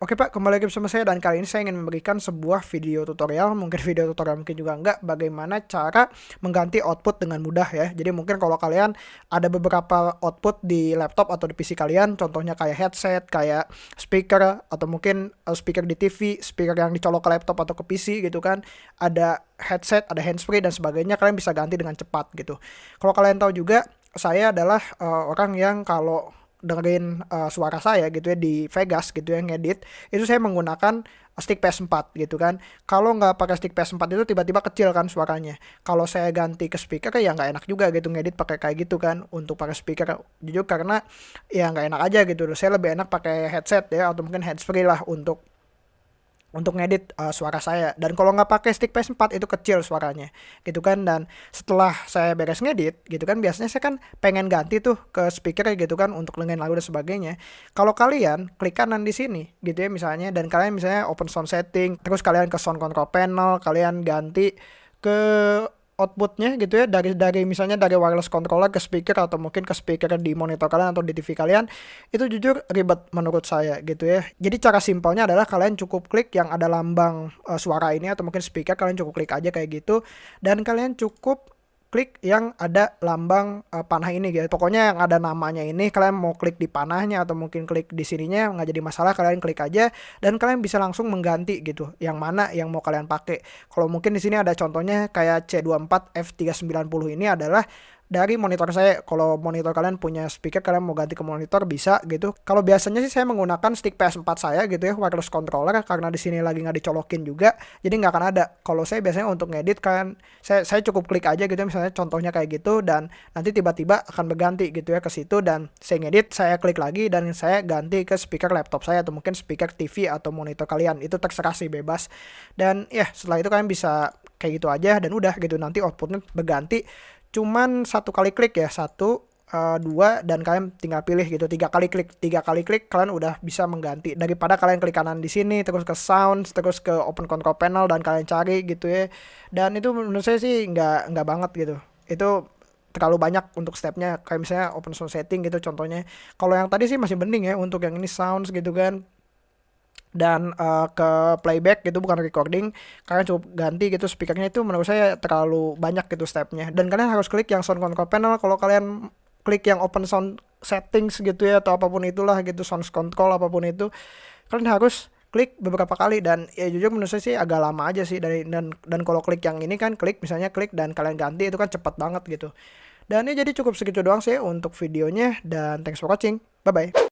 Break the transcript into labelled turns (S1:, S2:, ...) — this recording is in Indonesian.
S1: Oke Pak, kembali lagi bersama saya dan kali ini saya ingin memberikan sebuah video tutorial, mungkin video tutorial mungkin juga enggak, bagaimana cara mengganti output dengan mudah ya. Jadi mungkin kalau kalian ada beberapa output di laptop atau di PC kalian, contohnya kayak headset, kayak speaker, atau mungkin uh, speaker di TV, speaker yang dicolok ke laptop atau ke PC gitu kan, ada headset, ada handsfree dan sebagainya, kalian bisa ganti dengan cepat gitu. Kalau kalian tahu juga, saya adalah uh, orang yang kalau dengerin uh, suara saya gitu ya di Vegas gitu ya ngedit itu saya menggunakan stick PS4 gitu kan. Kalau nggak pakai stick PS4 itu tiba-tiba kecil kan suaranya. Kalau saya ganti ke speaker ya nggak enak juga gitu ngedit pakai kayak gitu kan. Untuk pakai speaker jujur karena ya nggak enak aja gitu saya lebih enak pakai headset ya atau mungkin handsfree lah untuk untuk ngedit uh, suara saya. Dan kalau nggak pakai stick PS4 itu kecil suaranya gitu kan. Dan setelah saya beres ngedit gitu kan biasanya saya kan pengen ganti tuh ke speaker gitu kan untuk dengan lagu dan sebagainya. Kalau kalian klik kanan di sini gitu ya misalnya dan kalian misalnya open sound setting terus kalian ke sound control panel kalian ganti ke outputnya gitu ya dari dari misalnya dari wireless controller ke speaker atau mungkin ke speaker di monitor kalian atau di TV kalian itu jujur ribet menurut saya gitu ya. Jadi cara simpelnya adalah kalian cukup klik yang ada lambang uh, suara ini atau mungkin speaker kalian cukup klik aja kayak gitu. Dan kalian cukup klik yang ada lambang uh, panah ini gitu. Pokoknya yang ada namanya ini kalian mau klik di panahnya atau mungkin klik di sininya nggak jadi masalah kalian klik aja dan kalian bisa langsung mengganti gitu. Yang mana yang mau kalian pakai. Kalau mungkin di sini ada contohnya kayak C24 F390 ini adalah dari monitor saya. Kalau monitor kalian punya speaker, kalian mau ganti ke monitor bisa gitu. Kalau biasanya sih saya menggunakan stick PS4 saya gitu ya, wireless controller karena di sini lagi nggak dicolokin juga, jadi nggak akan ada. Kalau saya biasanya untuk ngedit kan, saya saya cukup klik aja gitu misalnya contohnya kayak gitu dan nanti tiba-tiba akan berganti gitu ya ke situ dan saya ngedit, saya klik lagi dan saya ganti ke speaker laptop saya atau mungkin speaker TV atau monitor kalian. Itu terserah sih bebas. Dan ya setelah itu kalian bisa kayak gitu aja dan udah gitu nanti outputnya berganti cuman satu kali klik ya satu uh, dua dan kalian tinggal pilih gitu. Tiga kali klik tiga kali klik kalian udah bisa mengganti. Daripada kalian klik kanan di sini terus ke sound terus ke open control panel dan kalian cari gitu ya. Dan itu menurut saya sih nggak nggak banget gitu. Itu terlalu banyak untuk stepnya. Kayak misalnya open sound setting gitu contohnya. Kalau yang tadi sih masih mending ya untuk yang ini sounds gitu kan dan uh, ke playback gitu bukan recording kalian cukup ganti gitu speakernya itu menurut saya terlalu banyak gitu stepnya. Dan kalian harus klik yang sound control panel. Kalau kalian klik yang open sound settings gitu ya atau apa pun itulah gitu sound control apa pun itu kalian harus klik beberapa kali. Dan ya jujur menurut saya sih agak lama aja sih dari dan dan kalau klik yang ini kan klik misalnya klik dan kalian ganti itu kan cepat banget gitu. Dan ya jadi cukup segitu doang sih untuk videonya dan thanks for watching. Bye bye